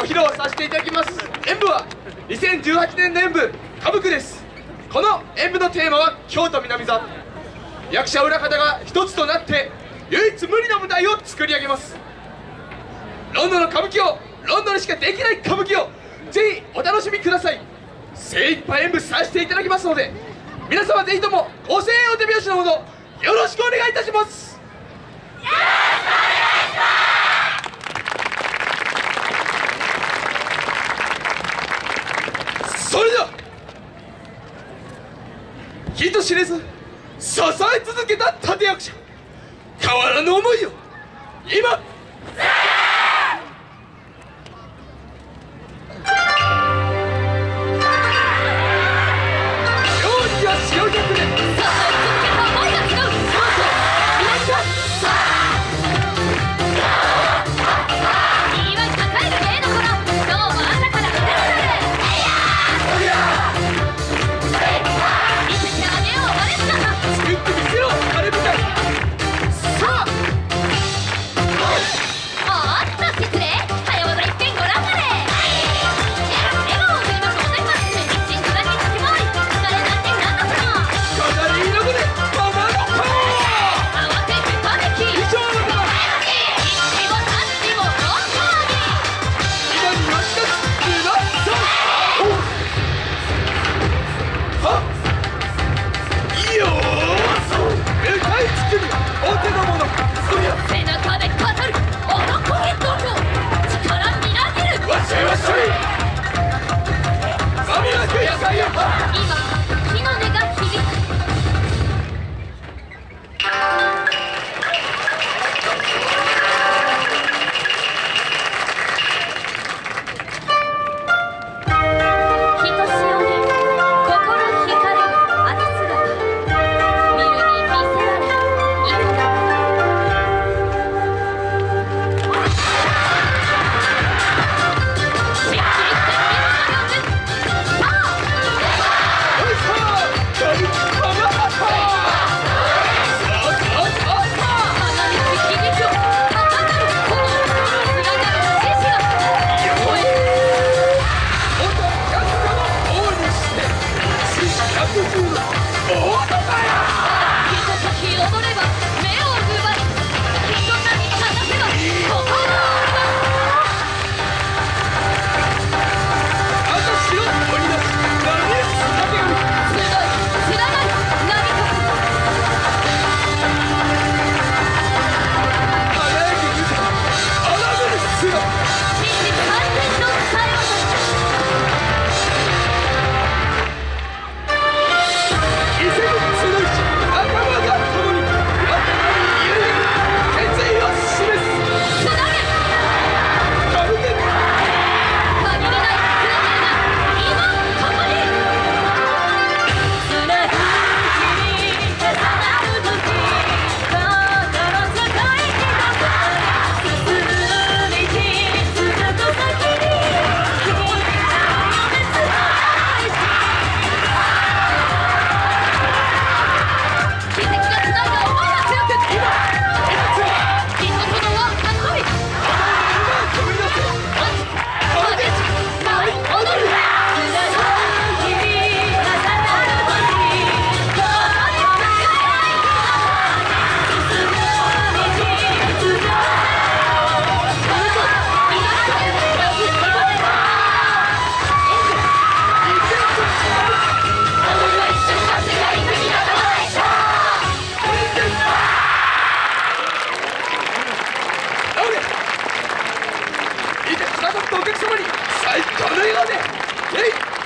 ご披露させていただきます。演舞は2018年の演舞「歌舞伎」です。この演舞のテーマは京都南座。役者裏方が一つとなって唯一無二の舞台を作り上げます。ロンドンの歌舞伎をロンドンにしかできない歌舞伎をぜひお楽しみください。精一杯演舞させていただきますので皆様ぜひともご声援お手拍子のほどよろしくお願いいたします。人知れず支え続けた立役者変わらぬ思いを今ったお客様に最高の笑顔でイェ